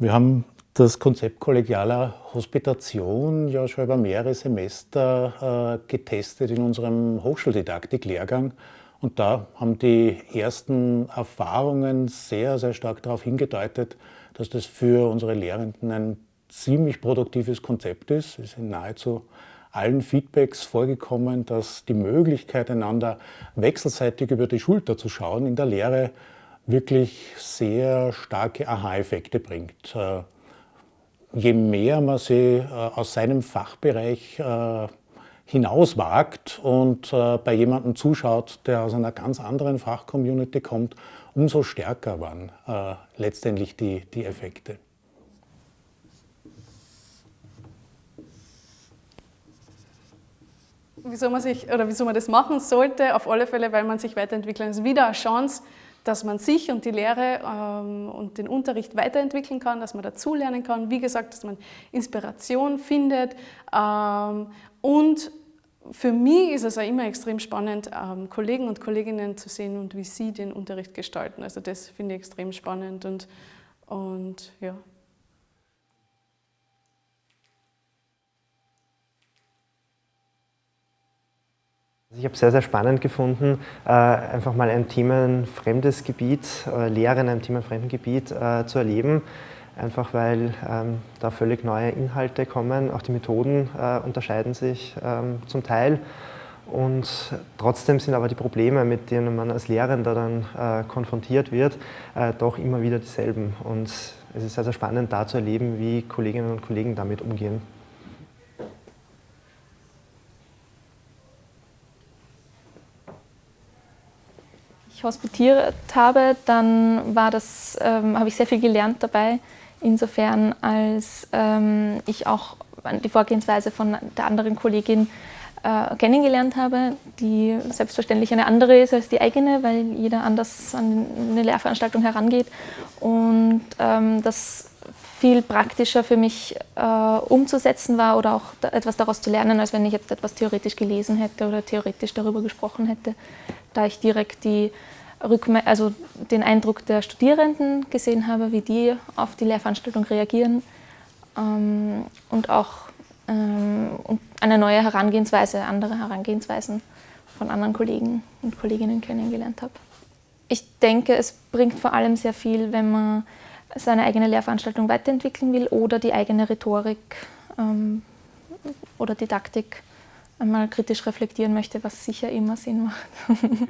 Wir haben das Konzept kollegialer Hospitation ja schon über mehrere Semester äh, getestet in unserem Hochschuldidaktik-Lehrgang. Und da haben die ersten Erfahrungen sehr, sehr stark darauf hingedeutet, dass das für unsere Lehrenden ein ziemlich produktives Konzept ist. Es sind nahezu allen Feedbacks vorgekommen, dass die Möglichkeit, einander wechselseitig über die Schulter zu schauen, in der Lehre wirklich sehr starke Aha-Effekte bringt. Äh, je mehr man sie äh, aus seinem Fachbereich äh, hinauswagt und bei jemandem zuschaut, der aus einer ganz anderen Fachcommunity kommt, umso stärker waren letztendlich die, die Effekte. wieso man sich oder wieso man das machen sollte, auf alle Fälle, weil man sich weiterentwickeln. Es ist wieder eine Chance, dass man sich und die Lehre ähm, und den Unterricht weiterentwickeln kann, dass man dazulernen kann. Wie gesagt, dass man Inspiration findet. Ähm, und für mich ist es auch immer extrem spannend, ähm, Kollegen und Kolleginnen zu sehen und wie sie den Unterricht gestalten. Also das finde ich extrem spannend und, und ja. Ich habe sehr, sehr spannend gefunden, äh, einfach mal ein themenfremdes Gebiet, äh, Lehre in einem themenfremden Gebiet äh, zu erleben. Einfach weil ähm, da völlig neue Inhalte kommen, auch die Methoden unterscheiden sich ähm, zum Teil. Und trotzdem sind aber die Probleme, mit denen man als Lehrender dann konfrontiert wird, doch immer wieder dieselben. Und es ist sehr, sehr spannend da zu erleben, wie Kolleginnen und Kollegen damit umgehen. Ich hospitiert habe, dann war das, ähm, habe ich sehr viel gelernt dabei, insofern als ähm, ich auch die Vorgehensweise von der anderen Kollegin äh, kennengelernt habe, die selbstverständlich eine andere ist als die eigene, weil jeder anders an eine Lehrveranstaltung herangeht. Und ähm, das viel praktischer für mich äh, umzusetzen war oder auch da etwas daraus zu lernen, als wenn ich jetzt etwas theoretisch gelesen hätte oder theoretisch darüber gesprochen hätte, da ich direkt die Rückme also den Eindruck der Studierenden gesehen habe, wie die auf die Lehrveranstaltung reagieren ähm, und auch ähm, eine neue Herangehensweise, andere Herangehensweisen von anderen Kollegen und Kolleginnen kennengelernt habe. Ich denke, es bringt vor allem sehr viel, wenn man seine eigene Lehrveranstaltung weiterentwickeln will oder die eigene Rhetorik ähm, oder Didaktik einmal kritisch reflektieren möchte, was sicher immer Sinn macht.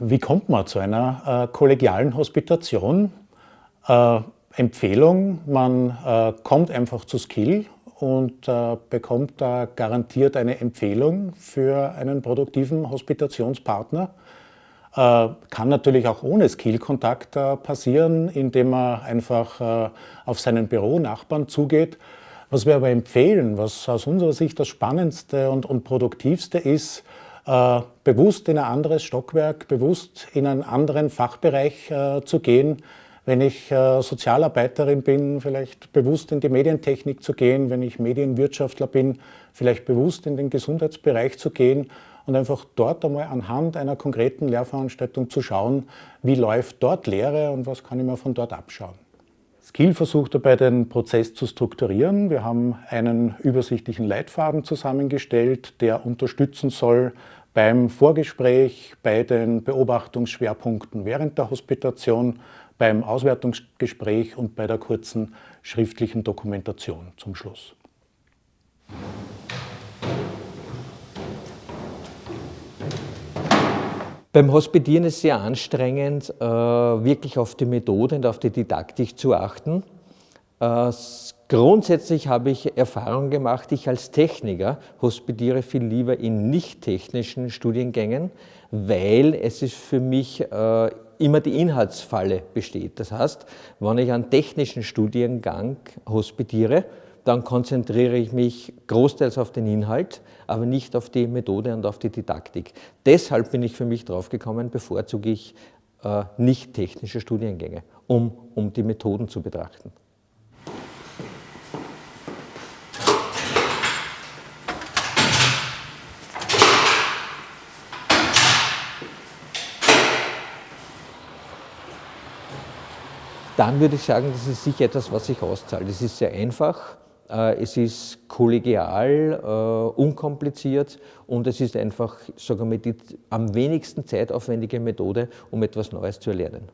Wie kommt man zu einer äh, kollegialen Hospitation? Äh, Empfehlung, man äh, kommt einfach zu Skill und äh, bekommt da garantiert eine Empfehlung für einen produktiven Hospitationspartner. Äh, kann natürlich auch ohne Skill-Kontakt äh, passieren, indem man einfach auf seinen Büronachbarn zugeht. Was wir aber empfehlen, was aus unserer Sicht das Spannendste und, und Produktivste ist, äh, bewusst in ein anderes Stockwerk, bewusst in einen anderen Fachbereich äh, zu gehen. Wenn ich äh, Sozialarbeiterin bin, vielleicht bewusst in die Medientechnik zu gehen. Wenn ich Medienwirtschaftler bin, vielleicht bewusst in den Gesundheitsbereich zu gehen und einfach dort einmal anhand einer konkreten Lehrveranstaltung zu schauen, wie läuft dort Lehre und was kann ich mir von dort abschauen. Skill versucht dabei, den Prozess zu strukturieren. Wir haben einen übersichtlichen Leitfaden zusammengestellt, der unterstützen soll beim Vorgespräch, bei den Beobachtungsschwerpunkten während der Hospitation, beim Auswertungsgespräch und bei der kurzen schriftlichen Dokumentation zum Schluss. Beim Hospitieren ist es sehr anstrengend, äh, wirklich auf die Methode und auf die Didaktik zu achten. Äh, grundsätzlich habe ich Erfahrung gemacht, ich als Techniker hospitiere viel lieber in nicht-technischen Studiengängen, weil es ist für mich äh, immer die Inhaltsfalle besteht. Das heißt, wenn ich einen technischen Studiengang hospitiere, dann konzentriere ich mich großteils auf den Inhalt, aber nicht auf die Methode und auf die Didaktik. Deshalb bin ich für mich draufgekommen, bevorzuge ich äh, nicht technische Studiengänge, um, um die Methoden zu betrachten. Dann würde ich sagen, das ist sicher etwas, was sich auszahlt. Es ist sehr einfach, äh, es ist kollegial, äh, unkompliziert und es ist einfach, sagen wir, die am wenigsten zeitaufwendige Methode, um etwas Neues zu erlernen.